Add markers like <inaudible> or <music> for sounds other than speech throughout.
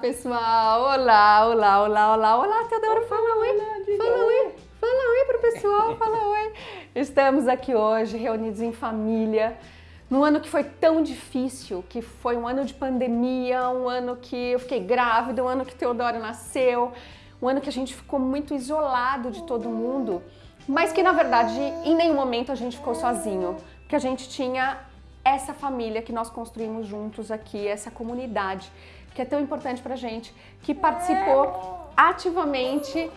pessoal! Olá, olá, olá, olá, olá, Teodoro, fala oi, fala oi, fala oi pro pessoal, fala oi. <laughs> Estamos aqui hoje reunidos em família, num ano que foi tão difícil, que foi um ano de pandemia, um ano que eu fiquei grávida, um ano que Teodoro nasceu, um ano que a gente ficou muito isolado de todo mundo, mas que na verdade em nenhum momento a gente ficou sozinho, que a gente tinha essa família que nós construímos juntos aqui, essa comunidade que é tão importante pra gente, que participou ativamente.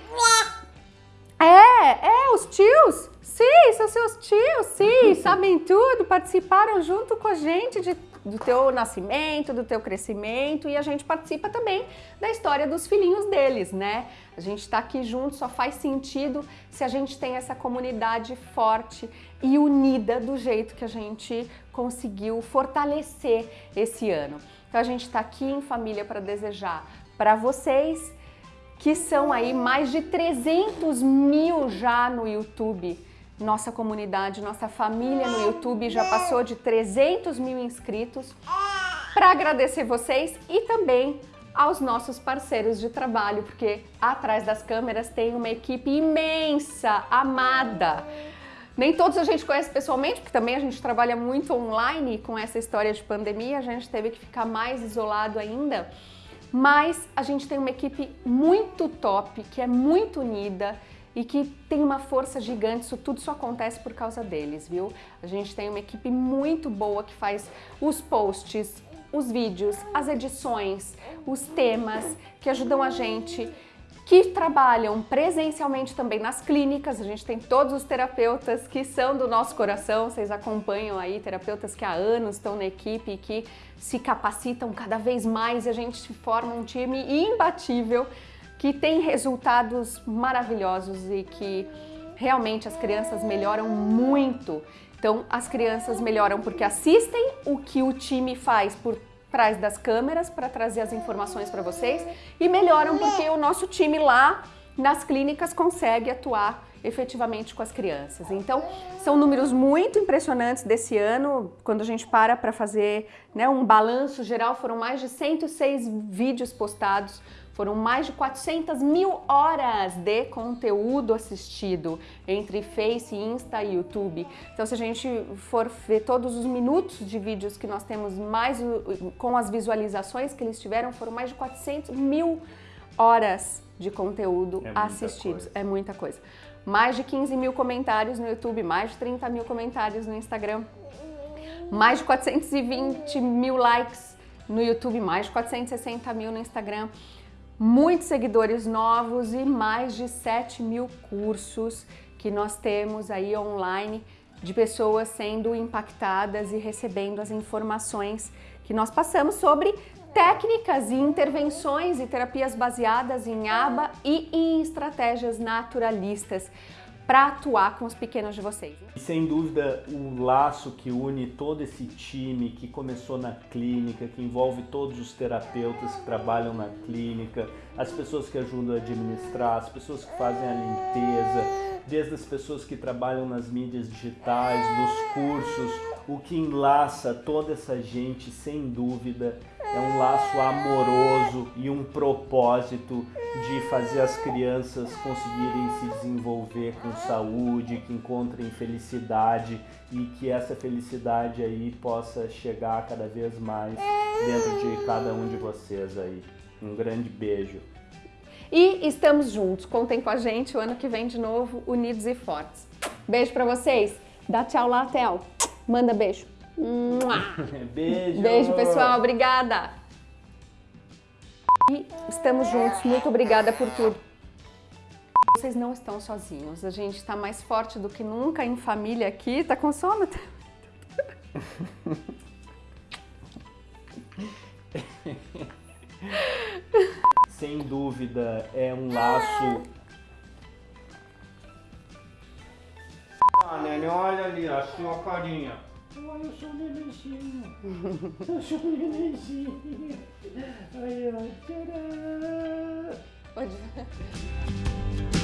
É, é, os tios, sim, são seus tios, sim, <laughs> sabem tudo, participaram junto com a gente de, do teu nascimento, do teu crescimento e a gente participa também da história dos filhinhos deles, né? A gente tá aqui junto, só faz sentido se a gente tem essa comunidade forte e unida do jeito que a gente conseguiu fortalecer esse ano. Então a gente está aqui em família para desejar para vocês, que são aí mais de 300 mil já no YouTube, nossa comunidade, nossa família no YouTube já passou de 300 mil inscritos, para agradecer vocês e também aos nossos parceiros de trabalho, porque atrás das câmeras tem uma equipe imensa, amada, nem todos a gente conhece pessoalmente, porque também a gente trabalha muito online com essa história de pandemia, a gente teve que ficar mais isolado ainda. Mas a gente tem uma equipe muito top, que é muito unida e que tem uma força gigante, isso tudo só acontece por causa deles, viu? A gente tem uma equipe muito boa que faz os posts, os vídeos, as edições, os temas, que ajudam a gente que trabalham presencialmente também nas clínicas. A gente tem todos os terapeutas que são do nosso coração, vocês acompanham aí terapeutas que há anos estão na equipe e que se capacitam cada vez mais a gente forma um time imbatível que tem resultados maravilhosos e que realmente as crianças melhoram muito. Então, as crianças melhoram porque assistem o que o time faz por trás das câmeras para trazer as informações para vocês e melhoram porque o nosso time lá nas clínicas consegue atuar efetivamente com as crianças. Então, são números muito impressionantes desse ano, quando a gente para para fazer né, um balanço geral, foram mais de 106 vídeos postados, foram mais de 400 mil horas de conteúdo assistido entre Face, Insta e YouTube. Então se a gente for ver todos os minutos de vídeos que nós temos mais com as visualizações que eles tiveram, foram mais de 400 mil horas de conteúdo é assistidos. É muita coisa. Mais de 15 mil comentários no YouTube, mais de 30 mil comentários no Instagram, mais de 420 mil likes no YouTube, mais de 460 mil no Instagram muitos seguidores novos e mais de 7 mil cursos que nós temos aí online de pessoas sendo impactadas e recebendo as informações que nós passamos sobre técnicas e intervenções e terapias baseadas em aba e em estratégias naturalistas para atuar com os pequenos de vocês. E sem dúvida o laço que une todo esse time que começou na clínica, que envolve todos os terapeutas que trabalham na clínica, as pessoas que ajudam a administrar, as pessoas que fazem a limpeza, desde as pessoas que trabalham nas mídias digitais, nos cursos, o que enlaça toda essa gente, sem dúvida, é um laço amoroso e um propósito de fazer as crianças conseguirem se desenvolver com saúde, que encontrem felicidade e que essa felicidade aí possa chegar cada vez mais dentro de cada um de vocês aí. Um grande beijo. E estamos juntos, contem com a gente o ano que vem de novo, unidos e fortes. Beijo pra vocês, dá tchau lá, Theo. Manda beijo. <laughs> Beijo! Beijo, pessoal. Obrigada! E estamos juntos. Muito obrigada por tudo. Vocês não estão sozinhos. A gente está mais forte do que nunca em família aqui. Tá com sono? <laughs> Sem dúvida, é um laço... Ah, Nene, olha ali a sua carinha. eu sou lelezinho. Eu sou lelezinho. Aí, ó. Tcharam! Pode ver.